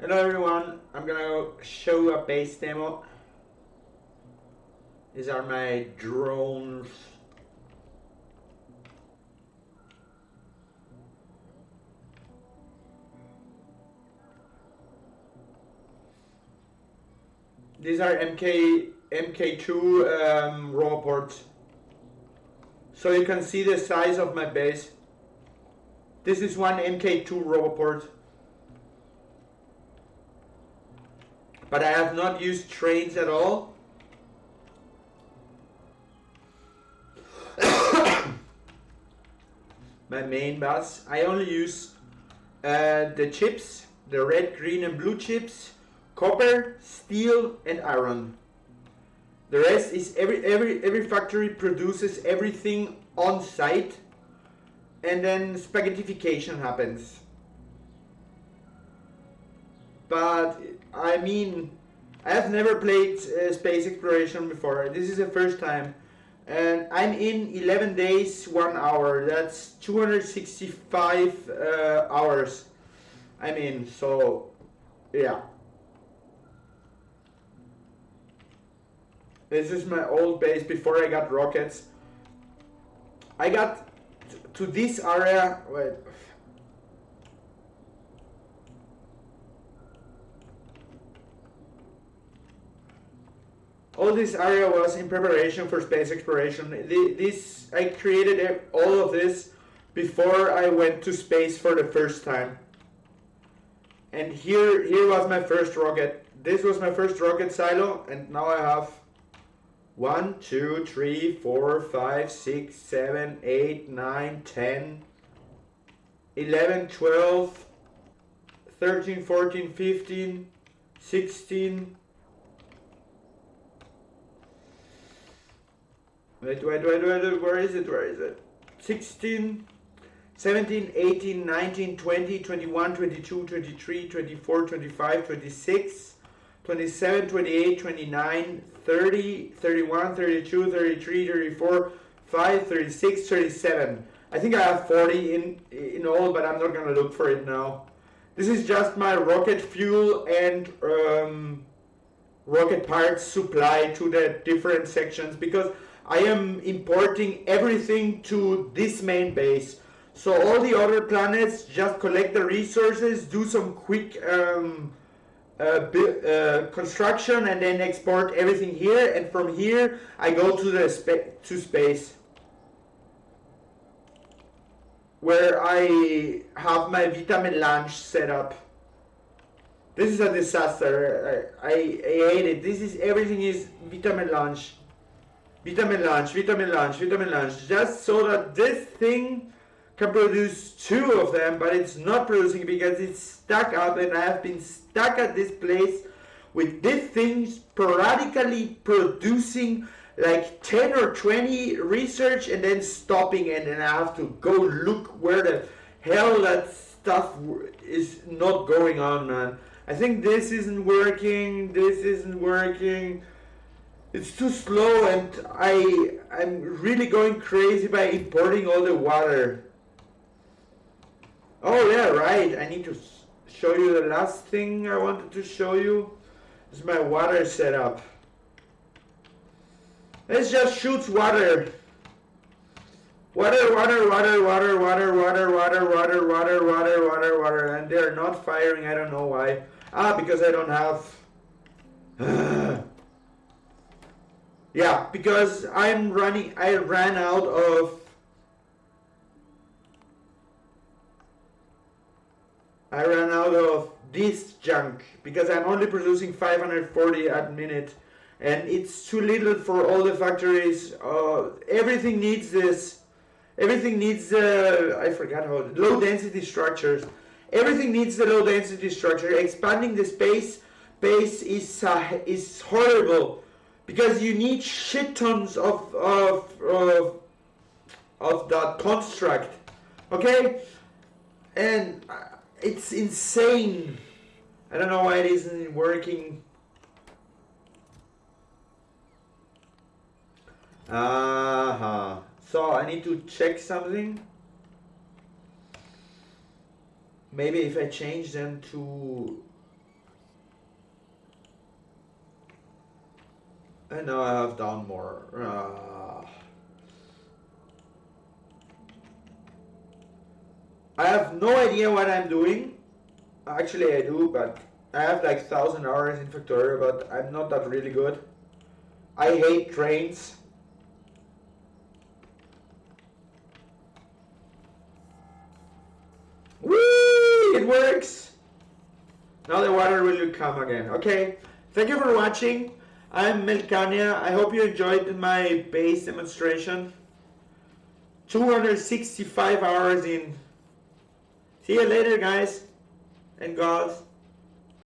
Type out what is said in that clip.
Hello everyone, I'm gonna show a base demo. These are my drones. These are MK MK2 um, raw. So you can see the size of my base. This is one MK2 roboport. But I have not used trains at all. my main bus. I only use uh, the chips, the red, green and blue chips, copper, steel and iron. The rest is every every every factory produces everything on site and then spaghettification happens. But I mean, I have never played uh, space exploration before. This is the first time. And I'm in 11 days, 1 hour. That's 265 uh, hours. I mean, so, yeah. This is my old base before I got rockets. I got to this area, wait, all this area was in preparation for space exploration. This I created all of this before I went to space for the first time. And here, here was my first rocket. This was my first rocket silo, and now I have one, two, three, four, five, six, seven, eight, nine, ten, eleven, twelve, thirteen, fourteen, fifteen, sixteen. Wait, wait, wait, wait, where is it, where is it? 16, 17, 18, 19, 20, 21, 22, 23, 24, 25, 26, 27, 28, 29, 30, 31, 32, 33, 34, 5, 36, 37. I think I have 40 in, in all, but I'm not to look for it now. This is just my rocket fuel and um, rocket parts supply to the different sections because I am importing everything to this main base. So all the other planets just collect the resources, do some quick um, uh, uh, construction and then export everything here and from here I go to the spa to space where I have my vitamelange set up. This is a disaster. I, I, I hate it. This is everything is vitamelange. Vitamelange, vitamin lunch, vitamelange, just so that this thing can produce two of them, but it's not producing because it's stuck up and I have been stuck at this place with this thing sporadically producing like 10 or 20 research and then stopping and then I have to go look where the hell that stuff is not going on, man. I think this isn't working, this isn't working it's too slow and I I'm really going crazy by importing all the water. Oh yeah, right. I need to show you the last thing I wanted to show you. Is my water setup. Let's just shoot water. Water, water, water, water, water, water, water, water, water, water, water, water, and they're not firing. I don't know why. Ah, because I don't have. Yeah, because I'm running, I ran out of, I ran out of this junk because I'm only producing 540 a minute and it's too little for all the factories. Uh, everything needs this, everything needs, uh, I forgot how, low density structures. Everything needs the low density structure. Expanding the space base is, uh, is horrible because you need shit tons of of of, of that construct okay? And it's insane. I don't know why it isn't working. Uh -huh. so I need to check something. Maybe if I change them to And now I have done more. Uh, I have no idea what I'm doing. Actually, I do, but I have like thousand hours in Factorio, but I'm not that really good. I hate trains. Whee! It works! Now the water will come again. Okay, thank you for watching. I'm Melkania. I hope you enjoyed my base demonstration. 265 hours in. See you later, guys and gals.